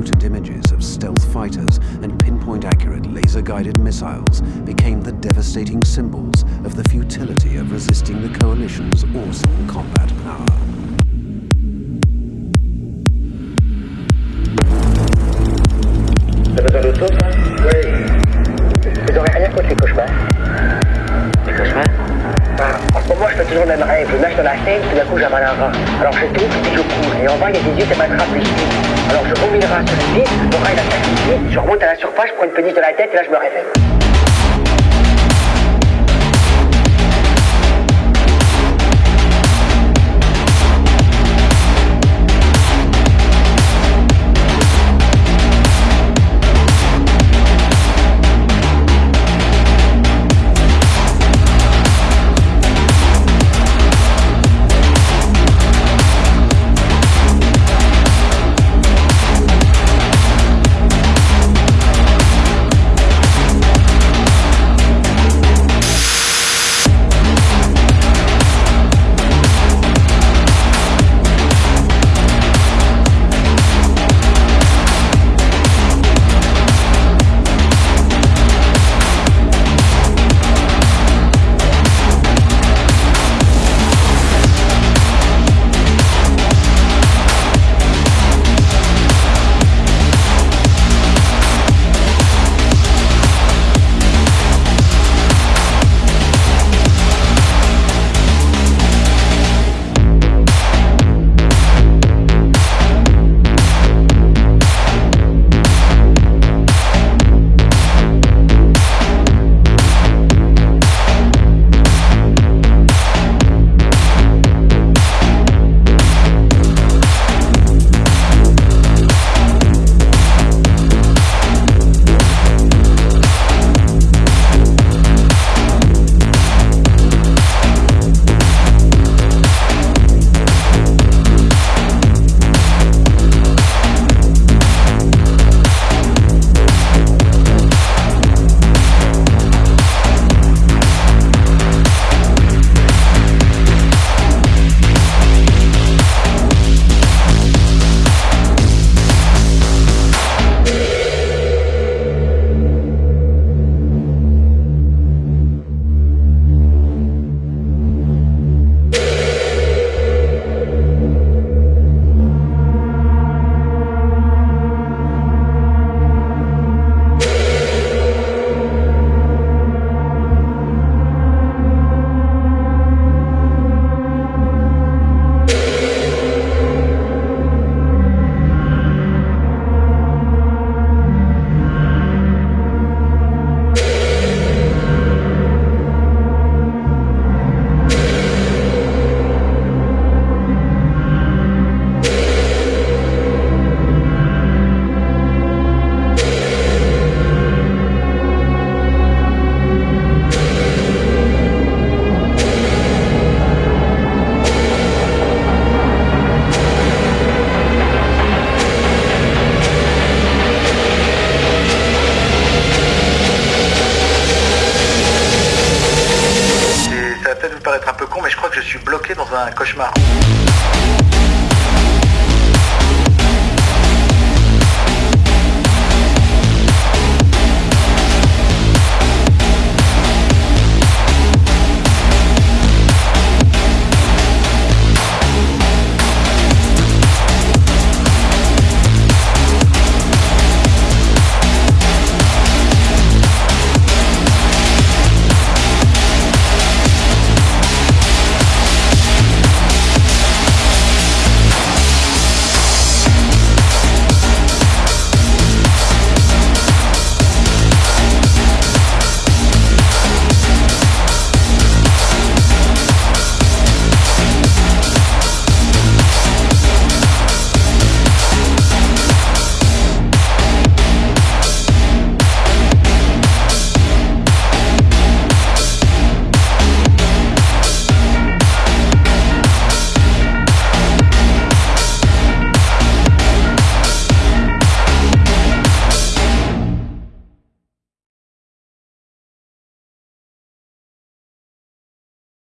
potent images of stealth fighters and pinpoint accurate laser guided missiles became the devastating symbols of the futility of resisting the Coalition's awesome combat power. Dans la Seine, tout d'un coup, j'avale un rat. Alors je tombe, puis je cours. Et en bas, il y a des yeux qui m'attrapent les. Alors je vomis le rat sur le pied, le rat, il attaque les. Je remonte à la surface, je prends une péniche de la tête, et là, je me réveille. Un cauchemar.